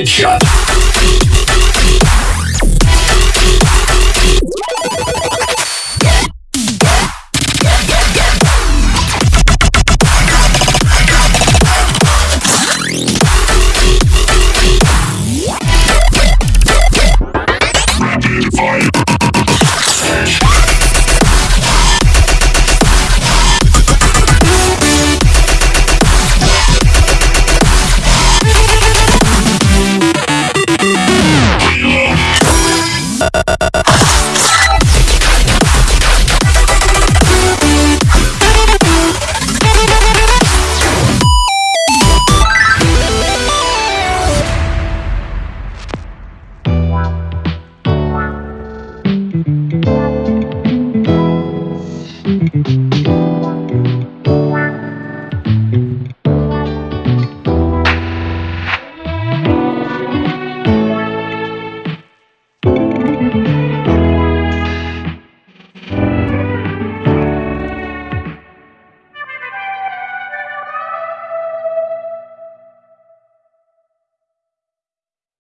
Headshot.